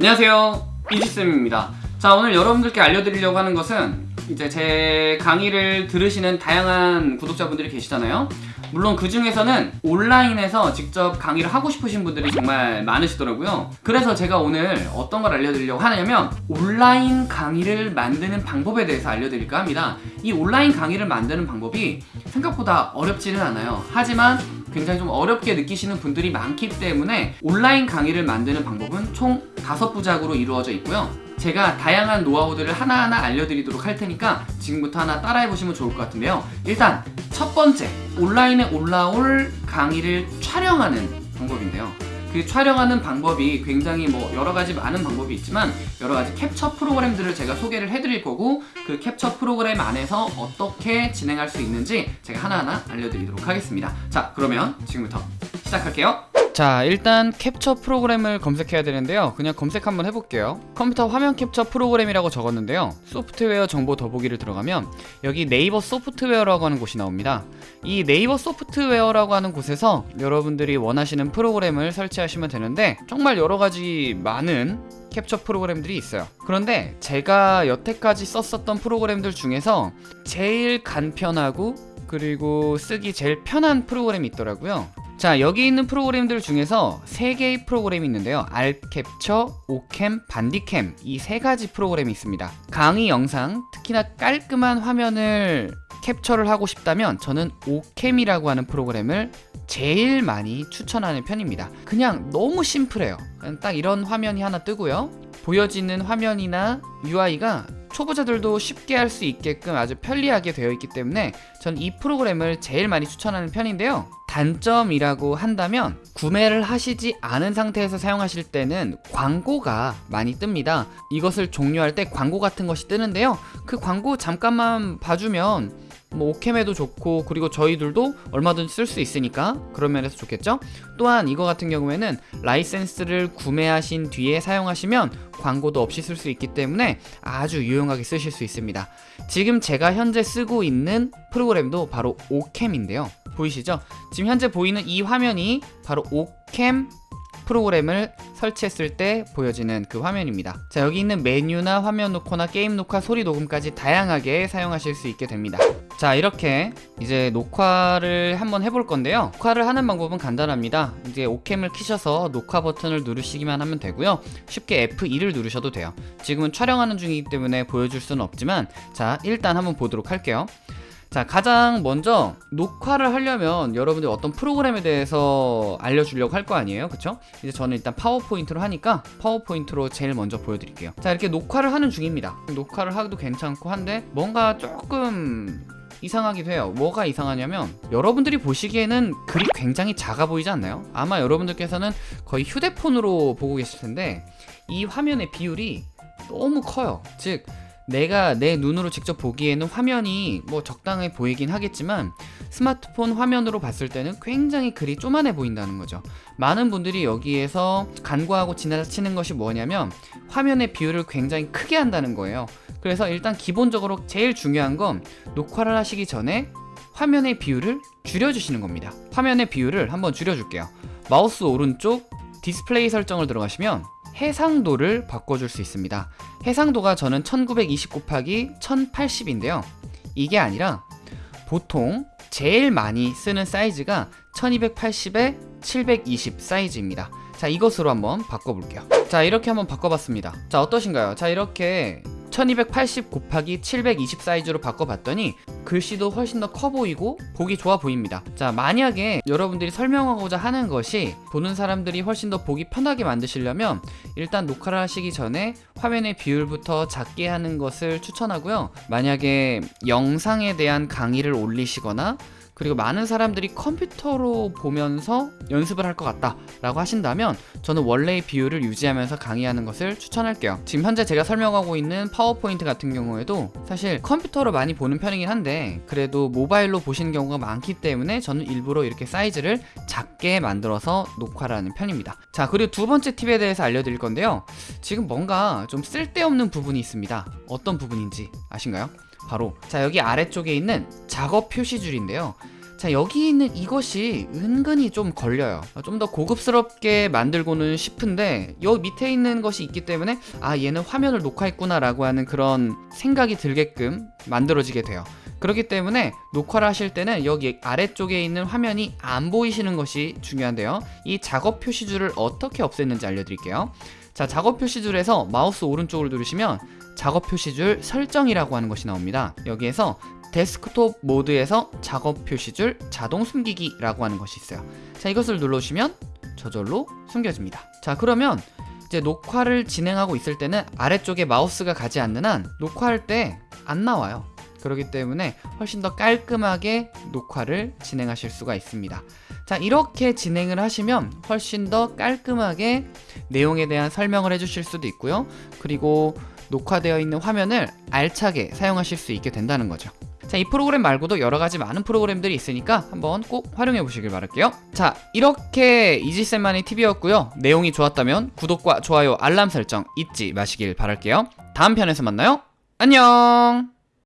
안녕하세요. 이지쌤입니다. 자 오늘 여러분들께 알려드리려고 하는 것은 이제 제 강의를 들으시는 다양한 구독자분들이 계시잖아요. 물론 그 중에서는 온라인에서 직접 강의를 하고 싶으신 분들이 정말 많으시더라고요. 그래서 제가 오늘 어떤 걸 알려드리려고 하냐면 온라인 강의를 만드는 방법에 대해서 알려드릴까 합니다. 이 온라인 강의를 만드는 방법이 생각보다 어렵지는 않아요. 하지만 굉장히 좀 어렵게 느끼시는 분들이 많기 때문에 온라인 강의를 만드는 방법은 총 다섯 부작으로 이루어져 있고요. 제가 다양한 노하우들을 하나하나 알려드리도록 할 테니까 지금부터 하나 따라해보시면 좋을 것 같은데요. 일단 첫 번째 온라인에 올라올 강의를 촬영하는 방법인데요 그 촬영하는 방법이 굉장히 뭐 여러가지 많은 방법이 있지만 여러가지 캡처 프로그램들을 제가 소개를 해드릴 거고 그 캡처 프로그램 안에서 어떻게 진행할 수 있는지 제가 하나하나 알려드리도록 하겠습니다. 자 그러면 지금부터 시작할게요 자 일단 캡처 프로그램을 검색해야 되는데요. 그냥 검색 한번 해볼게요. 컴퓨터 화면 캡처 프로그램이라고 적었는데요. 소프트웨어 정보 더보기를 들어가면 여기 네이버 소프트웨어라고 하는 곳이 나옵니다. 이 네이버 소프트웨어라고 하는 곳에서 여러분들이 원하시는 프로그램을 설치하시면 되는데 정말 여러가지 많은 캡처 프로그램들이 있어요. 그런데 제가 여태까지 썼었던 프로그램들 중에서 제일 간편하고 그리고 쓰기 제일 편한 프로그램이 있더라고요 자 여기 있는 프로그램들 중에서 세 개의 프로그램이 있는데요. 알캡처, 오캠, 반디캠. 이 세 가지 프로그램이 있습니다. 강의 영상 특히나 깔끔한 화면을 캡처를 하고 싶다면 저는 오캠이라고 하는 프로그램을 제일 많이 추천하는 편입니다. 그냥 너무 심플해요. 딱 이런 화면이 하나 뜨고요. 보여지는 화면이나 UI가 초보자들도 쉽게 할 수 있게끔 아주 편리하게 되어 있기 때문에 전 이 프로그램을 제일 많이 추천하는 편인데요. 단점이라고 한다면 구매를 하시지 않은 상태에서 사용하실 때는 광고가 많이 뜹니다. 이것을 종료할 때 광고 같은 것이 뜨는데요. 그 광고 잠깐만 봐주면 뭐 오캠에도 좋고 그리고 저희들도 얼마든지 쓸 수 있으니까 그런 면에서 좋겠죠? 또한 이거 같은 경우에는 라이센스를 구매하신 뒤에 사용하시면 광고도 없이 쓸 수 있기 때문에 아주 유용하게 쓰실 수 있습니다. 지금 제가 현재 쓰고 있는 프로그램도 바로 오캠인데요. 보이시죠? 지금 현재 보이는 이 화면이 바로 오캠 프로그램을 설치했을 때 보여지는 그 화면입니다. 자 여기 있는 메뉴나 화면 녹화나 게임 녹화 소리 녹음까지 다양하게 사용하실 수 있게 됩니다. 자 이렇게 이제 녹화를 한번 해볼 건데요. 녹화를 하는 방법은 간단합니다. 이제 오캠을 키셔서 녹화 버튼을 누르시기만 하면 되고요. 쉽게 F2를 누르셔도 돼요. 지금은 촬영하는 중이기 때문에 보여줄 수는 없지만 자 일단 한번 보도록 할게요 자 가장 먼저 녹화를 하려면 여러분들 어떤 프로그램에 대해서 알려주려고 할 거 아니에요? 그쵸? 이제 저는 일단 파워포인트로 하니까 파워포인트로 제일 먼저 보여드릴게요. 자 이렇게 녹화를 하는 중입니다. 녹화를 하기도 괜찮고 한데 뭔가 조금 이상하기도 해요. 뭐가 이상하냐면 여러분들이 보시기에는 글이 굉장히 작아 보이지 않나요? 아마 여러분들께서는 거의 휴대폰으로 보고 계실 텐데 이 화면의 비율이 너무 커요. 즉 내가 내 눈으로 직접 보기에는 화면이 뭐 적당해 보이긴 하겠지만 스마트폰 화면으로 봤을 때는 굉장히 글이 쪼만해 보인다는 거죠. 많은 분들이 여기에서 간과하고 지나치는 것이 뭐냐면 화면의 비율을 굉장히 크게 한다는 거예요. 그래서 일단 기본적으로 제일 중요한 건 녹화를 하시기 전에 화면의 비율을 줄여주시는 겁니다. 화면의 비율을 한번 줄여줄게요. 마우스 오른쪽 디스플레이 설정을 들어가시면 해상도를 바꿔줄 수 있습니다. 해상도가 저는 1920 곱하기 1080인데요. 이게 아니라 보통 제일 많이 쓰는 사이즈가 1280에 720 사이즈입니다. 자 이것으로 한번 바꿔볼게요. 자 이렇게 한번 바꿔봤습니다. 자 어떠신가요? 자 이렇게 1280 곱하기 720 사이즈로 바꿔봤더니 글씨도 훨씬 더 커 보이고 보기 좋아 보입니다. 자 만약에 여러분들이 설명하고자 하는 것이 보는 사람들이 훨씬 더 보기 편하게 만드시려면 일단 녹화를 하시기 전에 화면의 비율부터 작게 하는 것을 추천하고요. 만약에 영상에 대한 강의를 올리시거나 그리고 많은 사람들이 컴퓨터로 보면서 연습을 할 것 같다 라고 하신다면 저는 원래의 비율을 유지하면서 강의하는 것을 추천할게요. 지금 현재 제가 설명하고 있는 파워포인트 같은 경우에도 사실 컴퓨터로 많이 보는 편이긴 한데 그래도 모바일로 보시는 경우가 많기 때문에 저는 일부러 이렇게 사이즈를 작게 만들어서 녹화를 하는 편입니다. 자 그리고 두 번째 팁에 대해서 알려드릴 건데요. 지금 뭔가 좀 쓸데없는 부분이 있습니다. 어떤 부분인지 아신가요? 바로 자 여기 아래쪽에 있는 작업 표시줄인데요. 자 여기 있는 이것이 은근히 좀 걸려요. 좀 더 고급스럽게 만들고는 싶은데 여기 밑에 있는 것이 있기 때문에 아 얘는 화면을 녹화했구나 라고 하는 그런 생각이 들게끔 만들어지게 돼요 그렇기 때문에 녹화를 하실 때는 여기 아래쪽에 있는 화면이 안 보이시는 것이 중요한데요 이 작업 표시줄을 어떻게 없앴는지 알려드릴게요 자 작업 표시줄에서 마우스 오른쪽을 누르시면 작업 표시줄 설정이라고 하는 것이 나옵니다 여기에서 데스크톱 모드에서 작업 표시줄 자동 숨기기라고 하는 것이 있어요. 자, 이것을 눌러주시면 저절로 숨겨집니다. 자, 그러면 이제 녹화를 진행하고 있을 때는 아래쪽에 마우스가 가지 않는 한 녹화할 때 안 나와요. 그렇기 때문에 훨씬 더 깔끔하게 녹화를 진행하실 수가 있습니다. 자, 이렇게 진행을 하시면 훨씬 더 깔끔하게 내용에 대한 설명을 해주실 수도 있고요. 그리고 녹화되어 있는 화면을 알차게 사용하실 수 있게 된다는 거죠. 자, 이 프로그램 말고도 여러 가지 많은 프로그램들이 있으니까 한번 꼭 활용해 보시길 바랄게요. 자, 이렇게 이지쌤만의 팁이었고요. 내용이 좋았다면 구독과 좋아요, 알람 설정 잊지 마시길 바랄게요. 다음 편에서 만나요. 안녕!